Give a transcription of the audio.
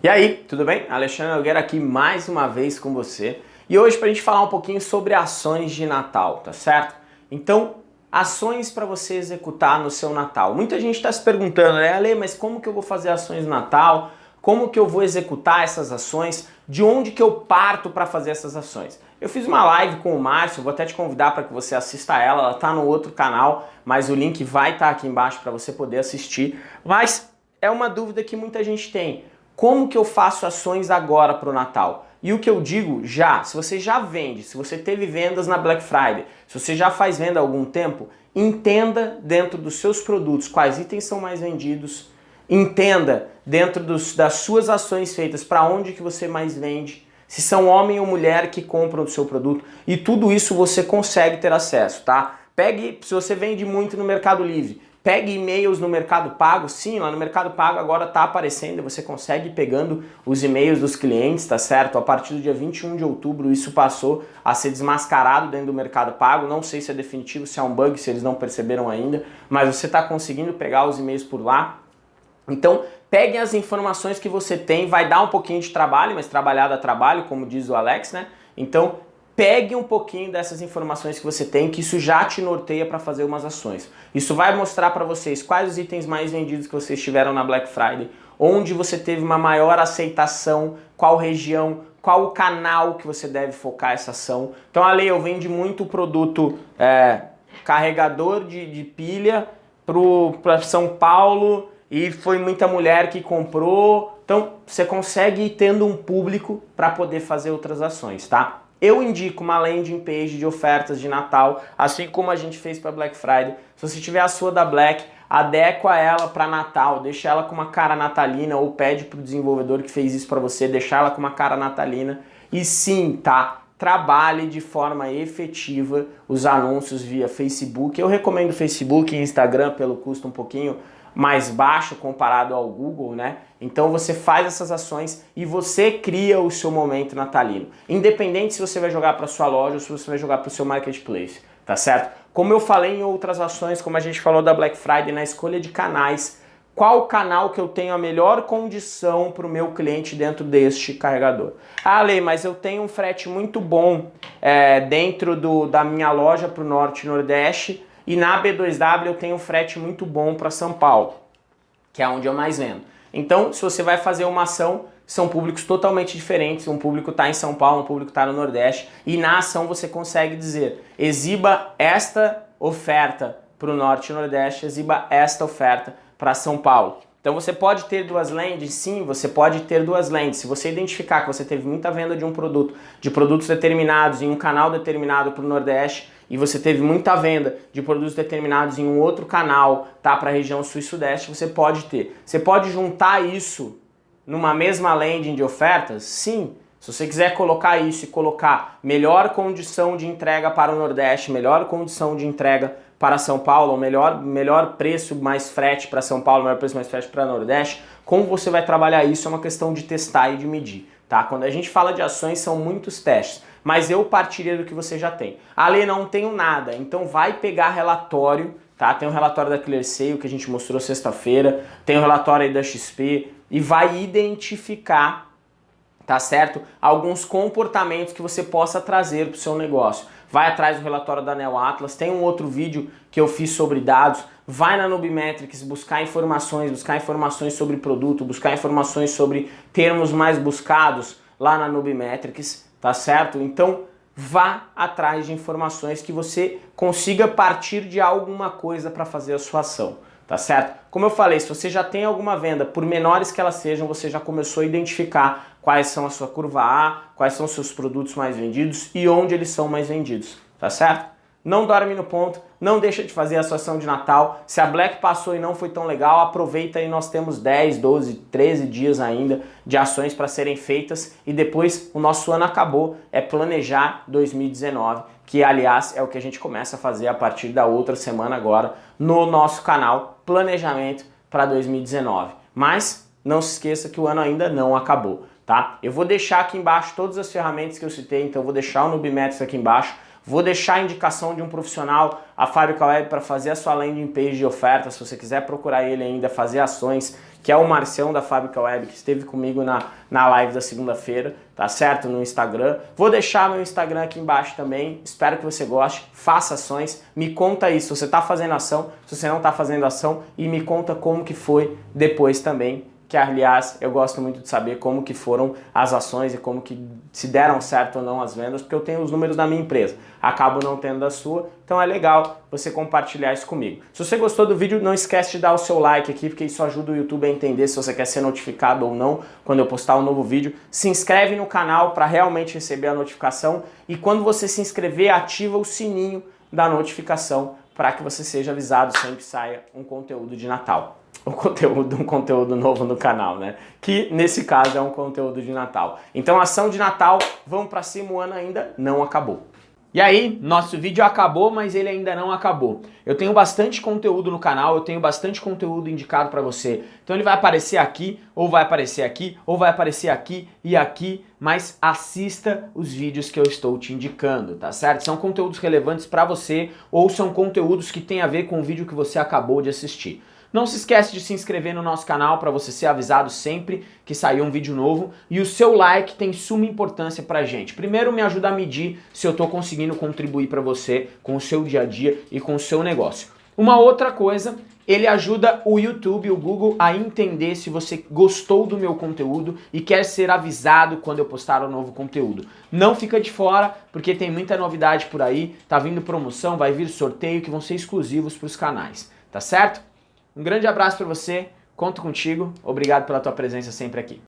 E aí, tudo bem? Alexandre Nogueira aqui mais uma vez com você. E hoje para a gente falar um pouquinho sobre ações de Natal, tá certo? Então, ações para você executar no seu Natal. Muita gente está se perguntando, né, Ale, mas como que eu vou fazer ações no Natal? Como que eu vou executar essas ações? De onde que eu parto para fazer essas ações? Eu fiz uma live com o Márcio, vou até te convidar para que você assista ela, ela está no outro canal, mas o link vai estar tá aqui embaixo para você poder assistir. Mas é uma dúvida que muita gente tem como que eu faço ações agora para o Natal? E o que eu digo já, se você já vende, se você teve vendas na Black Friday, se você já faz venda há algum tempo, entenda dentro dos seus produtos quais itens são mais vendidos, entenda dentro dos, das suas ações feitas para onde que você mais vende, se são homem ou mulher que compram o seu produto, e tudo isso você consegue ter acesso, tá? Pegue, se você vende muito no Mercado Livre, Pegue e-mails no Mercado Pago, sim, lá no Mercado Pago agora está aparecendo, você consegue pegando os e-mails dos clientes, tá certo? A partir do dia 21 de outubro isso passou a ser desmascarado dentro do Mercado Pago, não sei se é definitivo, se é um bug, se eles não perceberam ainda, mas você está conseguindo pegar os e-mails por lá. Então, pegue as informações que você tem, vai dar um pouquinho de trabalho, mas trabalhar dá trabalho, como diz o Alex, né? Então, pegue um pouquinho dessas informações que você tem, que isso já te norteia para fazer umas ações. Isso vai mostrar para vocês quais os itens mais vendidos que vocês tiveram na Black Friday, onde você teve uma maior aceitação, qual região, qual o canal que você deve focar essa ação. Então, a eu vende muito produto é, carregador de, de pilha para São Paulo e foi muita mulher que comprou. Então, você consegue ir tendo um público para poder fazer outras ações, tá? Eu indico uma landing page de ofertas de Natal, assim como a gente fez para Black Friday. Se você tiver a sua da Black, adequa ela para Natal, deixa ela com uma cara natalina ou pede para o desenvolvedor que fez isso para você, deixar ela com uma cara natalina. E sim, tá? Trabalhe de forma efetiva os anúncios via Facebook. Eu recomendo Facebook e Instagram pelo custo um pouquinho mais baixo comparado ao Google, né? Então você faz essas ações e você cria o seu momento natalino. Independente se você vai jogar para sua loja ou se você vai jogar para o seu marketplace, tá certo? Como eu falei em outras ações, como a gente falou da Black Friday, na escolha de canais, qual canal que eu tenho a melhor condição para o meu cliente dentro deste carregador. Ah, Lei, mas eu tenho um frete muito bom é, dentro do, da minha loja para o Norte e Nordeste, e na B2W eu tenho frete muito bom para São Paulo, que é onde eu mais vendo. Então, se você vai fazer uma ação, são públicos totalmente diferentes. Um público está em São Paulo, um público está no Nordeste. E na ação você consegue dizer, exiba esta oferta para o Norte e Nordeste, exiba esta oferta para São Paulo. Então você pode ter duas lentes? Sim, você pode ter duas lentes. Se você identificar que você teve muita venda de um produto, de produtos determinados em um canal determinado para o Nordeste e você teve muita venda de produtos determinados em um outro canal, tá, para a região sul e sudeste, você pode ter. Você pode juntar isso numa mesma landing de ofertas? Sim. Se você quiser colocar isso e colocar melhor condição de entrega para o Nordeste, melhor condição de entrega para São Paulo, melhor, melhor preço mais frete para São Paulo, melhor preço mais frete para Nordeste, como você vai trabalhar isso é uma questão de testar e de medir. Tá? Quando a gente fala de ações, são muitos testes, mas eu partiria do que você já tem. Ale, não tenho nada, então vai pegar relatório, tá? tem o um relatório da ClearSale que a gente mostrou sexta-feira, tem o um relatório aí da XP, e vai identificar, tá certo? Alguns comportamentos que você possa trazer para o seu negócio vai atrás do relatório da Neo Atlas, tem um outro vídeo que eu fiz sobre dados, vai na Nubimetrics buscar informações, buscar informações sobre produto, buscar informações sobre termos mais buscados lá na Nubimetrics, tá certo? Então vá atrás de informações que você consiga partir de alguma coisa para fazer a sua ação tá certo? Como eu falei, se você já tem alguma venda, por menores que elas sejam, você já começou a identificar quais são a sua curva A, quais são os seus produtos mais vendidos e onde eles são mais vendidos, tá certo? Não dorme no ponto, não deixa de fazer a sua ação de Natal. Se a Black passou e não foi tão legal, aproveita aí, nós temos 10, 12, 13 dias ainda de ações para serem feitas e depois o nosso ano acabou, é planejar 2019, que aliás é o que a gente começa a fazer a partir da outra semana agora no nosso canal Planejamento para 2019. Mas não se esqueça que o ano ainda não acabou, tá? Eu vou deixar aqui embaixo todas as ferramentas que eu citei, então eu vou deixar o Nubimetrics aqui embaixo, Vou deixar a indicação de um profissional, a Fábrica Web, para fazer a sua landing page de oferta, se você quiser procurar ele ainda, fazer ações que é o Marcião da Fábrica Web, que esteve comigo na, na live da segunda-feira, tá certo? No Instagram. Vou deixar meu Instagram aqui embaixo também, espero que você goste, faça ações, me conta aí se você está fazendo ação, se você não está fazendo ação. E me conta como que foi depois também que aliás eu gosto muito de saber como que foram as ações e como que se deram certo ou não as vendas, porque eu tenho os números da minha empresa, acabo não tendo da sua, então é legal você compartilhar isso comigo. Se você gostou do vídeo, não esquece de dar o seu like aqui, porque isso ajuda o YouTube a entender se você quer ser notificado ou não quando eu postar um novo vídeo. Se inscreve no canal para realmente receber a notificação e quando você se inscrever, ativa o sininho da notificação para que você seja avisado sempre que saia um conteúdo de Natal o conteúdo, um conteúdo novo no canal, né? Que nesse caso é um conteúdo de Natal. Então ação de Natal, vamos pra cima, o ano ainda não acabou. E aí, nosso vídeo acabou, mas ele ainda não acabou. Eu tenho bastante conteúdo no canal, eu tenho bastante conteúdo indicado para você. Então ele vai aparecer aqui, ou vai aparecer aqui, ou vai aparecer aqui e aqui, mas assista os vídeos que eu estou te indicando, tá certo? São conteúdos relevantes para você, ou são conteúdos que têm a ver com o vídeo que você acabou de assistir. Não se esquece de se inscrever no nosso canal para você ser avisado sempre que sair um vídeo novo. E o seu like tem suma importância pra gente. Primeiro me ajuda a medir se eu estou conseguindo contribuir para você com o seu dia a dia e com o seu negócio. Uma outra coisa, ele ajuda o YouTube, o Google a entender se você gostou do meu conteúdo e quer ser avisado quando eu postar um novo conteúdo. Não fica de fora, porque tem muita novidade por aí, tá vindo promoção, vai vir sorteio que vão ser exclusivos para os canais, tá certo? Um grande abraço para você, conto contigo, obrigado pela tua presença sempre aqui.